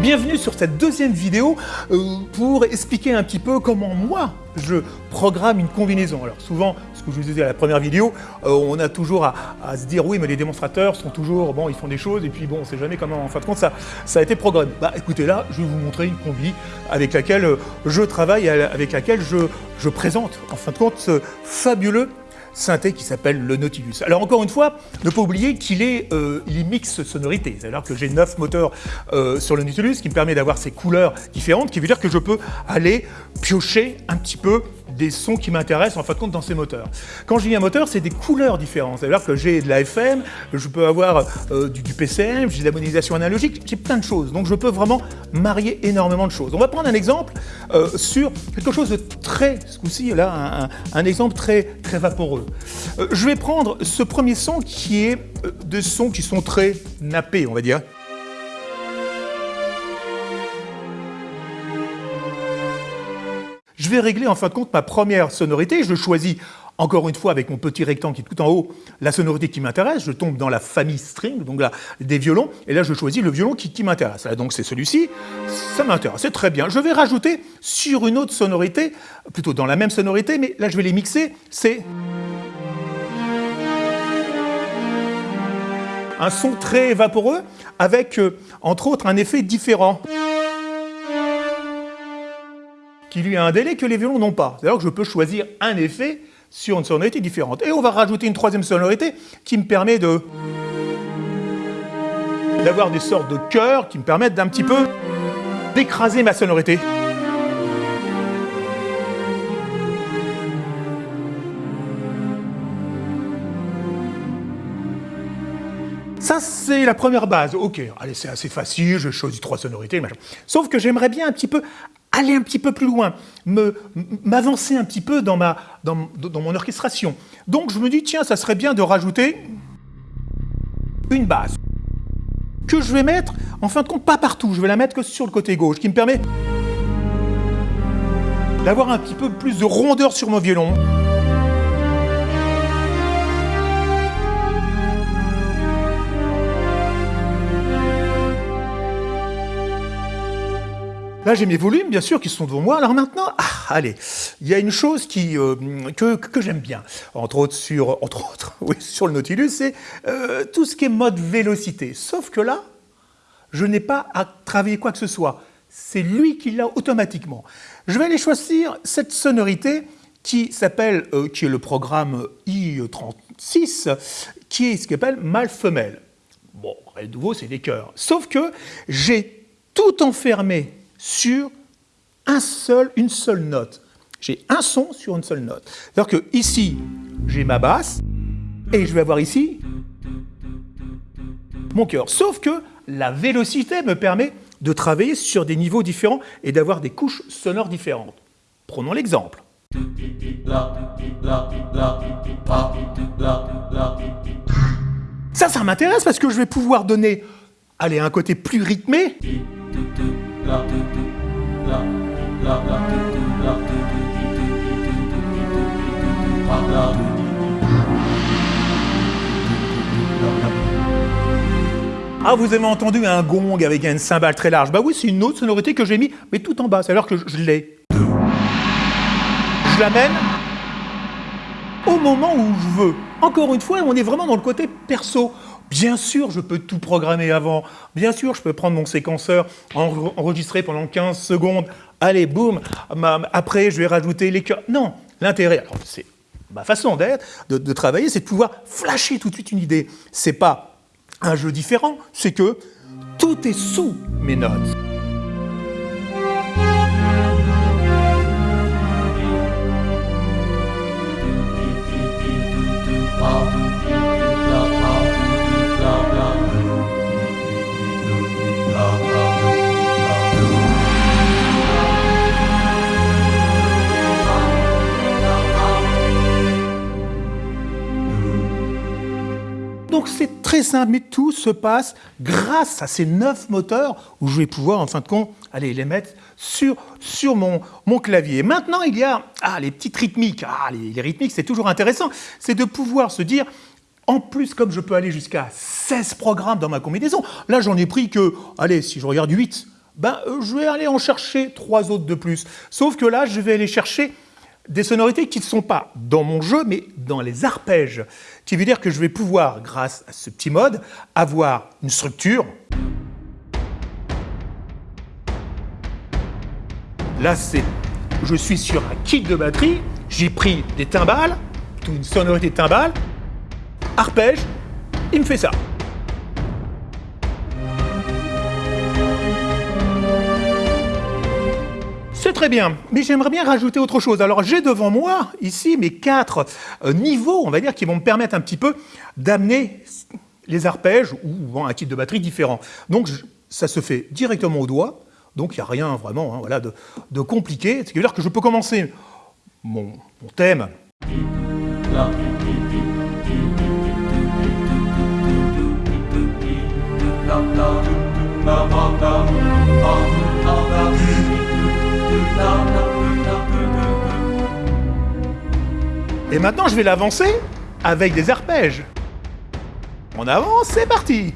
Bienvenue sur cette deuxième vidéo euh, pour expliquer un petit peu comment moi je programme une combinaison. Alors souvent, ce que je vous disais à la première vidéo, euh, on a toujours à, se dire oui mais les démonstrateurs sont toujours, bon ils font des choses et puis bon on sait jamais comment en fin de compte ça, ça a été programmé. Bah écoutez là, je vais vous montrer une combi avec laquelle euh, je travaille, avec laquelle je, je présente en fin de compte ce fabuleux synthé qui s'appelle le Nautilus. Alors encore une fois, ne pas oublier qu'il est, euh, il mix sonorité, c'est-à-dire que j'ai 9 moteurs euh, sur le Nautilus qui me permet d'avoir ces couleurs différentes, qui veut dire que je peux aller piocher un petit peu des sons qui m'intéressent en fin de compte dans ces moteurs. Quand je dis un moteur, c'est des couleurs différentes. C'est-à-dire que j'ai de la FM, je peux avoir euh, du, PCM, j'ai de la analogique, j'ai plein de choses. Donc je peux vraiment marier énormément de choses. On va prendre un exemple euh, sur quelque chose de très, ce coup-ci, là, un, exemple très, très vaporeux. Euh, je vais prendre ce premier son qui est de sons qui sont très nappés, on va dire. Vais régler en fin de compte ma première sonorité. Je choisis encore une fois avec mon petit rectangle qui est tout en haut, la sonorité qui m'intéresse. Je tombe dans la famille string, donc là, des violons. Et là, je choisis le violon qui, m'intéresse. Donc c'est celui-ci. Ça m'intéresse, c'est très bien. Je vais rajouter sur une autre sonorité, plutôt dans la même sonorité, mais là, je vais les mixer. C'est... un son très vaporeux avec, euh, entre autres, un effet différent qui lui a un délai que les violons n'ont pas. C'est-à-dire que je peux choisir un effet sur une sonorité différente. Et on va rajouter une troisième sonorité qui me permet de d'avoir des sortes de chœurs qui me permettent d'un petit peu d'écraser ma sonorité. Ça, c'est la première base. Ok, allez, c'est assez facile, je choisis trois sonorités. Sauf que j'aimerais bien un petit peu aller un petit peu plus loin, m'avancer un petit peu dans, ma, dans, mon orchestration. Donc je me dis, tiens, ça serait bien de rajouter une base que je vais mettre, en fin de compte, pas partout, je vais la mettre que sur le côté gauche, qui me permet d'avoir un petit peu plus de rondeur sur mon violon. J'ai mes volumes, bien sûr, qui sont devant moi. Alors maintenant, ah, allez, il y a une chose qui, euh, que, j'aime bien, entre autres sur, entre autres, oui, sur le Nautilus, c'est euh, tout ce qui est mode vélocité. Sauf que là, je n'ai pas à travailler quoi que ce soit. C'est lui qui l'a automatiquement. Je vais aller choisir cette sonorité qui s'appelle, euh, qui est le programme I36, qui est ce qu'on appelle mâle-femelle. Bon, de nouveau, c'est des chœurs. Sauf que j'ai tout enfermé sur un seul, une seule note. J'ai un son sur une seule note. C'est-à-dire que ici, j'ai ma basse, et je vais avoir ici mon cœur. Sauf que la vélocité me permet de travailler sur des niveaux différents et d'avoir des couches sonores différentes. Prenons l'exemple. Ça, ça m'intéresse parce que je vais pouvoir donner allez, un côté plus rythmé ah, vous avez entendu un gong avec une cymbale très large Bah oui, c'est une autre sonorité que j'ai mis, mais tout en bas, c'est alors que je l'ai. Je l'amène au moment où je veux. Encore une fois, on est vraiment dans le côté perso. Bien sûr, je peux tout programmer avant. Bien sûr, je peux prendre mon séquenceur, enregistrer pendant 15 secondes. Allez, boum, après, je vais rajouter les cœurs. Non, l'intérêt, c'est ma façon d'être, de, travailler, c'est de pouvoir flasher tout de suite une idée. C'est pas un jeu différent, c'est que tout est sous mes notes. Donc c'est très simple, mais tout se passe grâce à ces neuf moteurs où je vais pouvoir, en fin de compte, aller les mettre sur, mon, clavier. Maintenant, il y a ah, les petites rythmiques. Ah, les, rythmiques, c'est toujours intéressant. C'est de pouvoir se dire, en plus, comme je peux aller jusqu'à 16 programmes dans ma combinaison, là, j'en ai pris que, allez, si je regarde 8, ben, euh, je vais aller en chercher trois autres de plus. Sauf que là, je vais aller chercher des sonorités qui ne sont pas dans mon jeu, mais dans les arpèges. Qui veut dire que je vais pouvoir, grâce à ce petit mode, avoir une structure. Là, c'est, je suis sur un kit de batterie, j'ai pris des timbales, une sonorité de timbales, arpège, il me fait ça. Bien, mais j'aimerais bien rajouter autre chose. Alors j'ai devant moi ici mes quatre euh, niveaux, on va dire, qui vont me permettre un petit peu d'amener les arpèges ou un kit de batterie différent. Donc ça se fait directement au doigt, donc il n'y a rien vraiment hein, voilà, de, compliqué. Ce qui veut dire que je peux commencer mon, mon thème. Et maintenant, je vais l'avancer avec des arpèges. On avance, c'est parti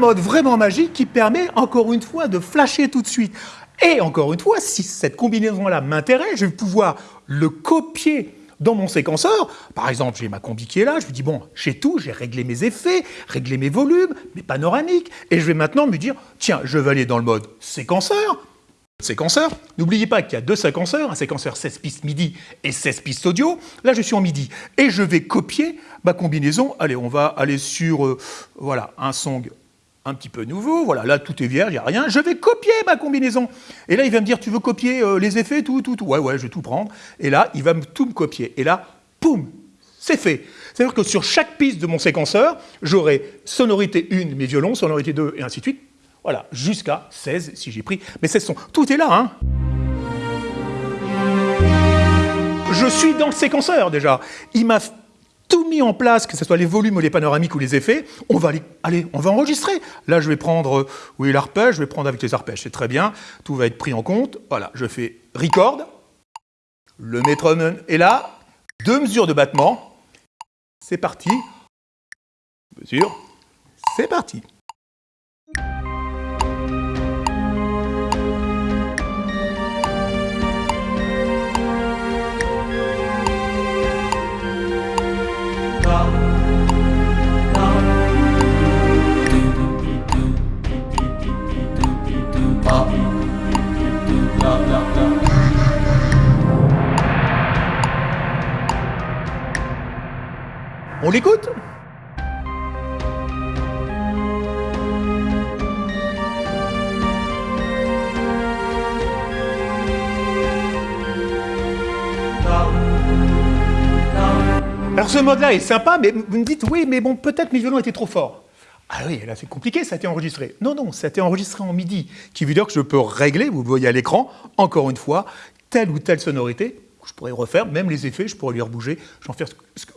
mode vraiment magique qui permet encore une fois de flasher tout de suite. Et encore une fois, si cette combinaison-là m'intéresse, je vais pouvoir le copier dans mon séquenceur. Par exemple, j'ai ma combi qui est là, je me dis, bon, j'ai tout, j'ai réglé mes effets, réglé mes volumes, mes panoramiques, et je vais maintenant me dire, tiens, je vais aller dans le mode séquenceur, séquenceur. N'oubliez pas qu'il y a deux séquenceurs, un séquenceur 16 pistes MIDI et 16 pistes audio. Là, je suis en MIDI. Et je vais copier ma combinaison. Allez, on va aller sur euh, voilà, un song un petit peu nouveau, voilà, là tout est vierge, il n'y a rien, je vais copier ma combinaison. Et là, il va me dire, tu veux copier euh, les effets, tout, tout, tout. Ouais, ouais, je vais tout prendre. Et là, il va me tout me copier. Et là, poum, c'est fait. C'est-à-dire que sur chaque piste de mon séquenceur, j'aurai sonorité 1, mes violons, sonorité 2, et ainsi de suite. Voilà, jusqu'à 16 si j'ai pris mes 16 sons. Tout est là, hein Je suis dans le séquenceur déjà. Il m'a tout mis en place, que ce soit les volumes ou les panoramiques ou les effets, on va aller, allez, on va enregistrer. Là, je vais prendre, euh, oui, l'arpège, je vais prendre avec les arpèges, c'est très bien, tout va être pris en compte. Voilà, je fais record, le métronome est là, deux mesures de battement, c'est parti, mesure, c'est parti. On l'écoute Alors ce mode-là est sympa, mais vous me dites, oui, mais bon, peut-être mes violons étaient trop forts. Ah oui, là c'est compliqué, ça a été enregistré. Non, non, ça a été enregistré en MIDI, qui veut dire que je peux régler, vous voyez à l'écran, encore une fois, telle ou telle sonorité je pourrais refaire, même les effets, je pourrais lui rebouger, faire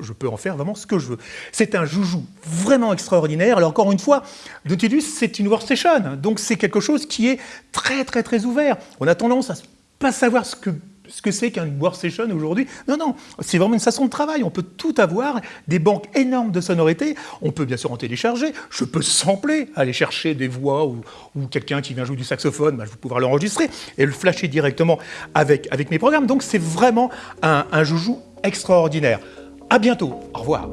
je peux en faire vraiment ce que je veux. C'est un joujou vraiment extraordinaire. Alors encore une fois, Nautilus, c'est une workstation, donc c'est quelque chose qui est très très très ouvert. On a tendance à pas savoir ce que ce que c'est qu'un workstation aujourd'hui. Non, non, c'est vraiment une façon de travail. On peut tout avoir, des banques énormes de sonorités. On peut bien sûr en télécharger. Je peux sampler, aller chercher des voix ou, quelqu'un qui vient jouer du saxophone, bah, je vais pouvoir l'enregistrer et le flasher directement avec, avec mes programmes. Donc c'est vraiment un, un joujou extraordinaire. À bientôt. Au revoir.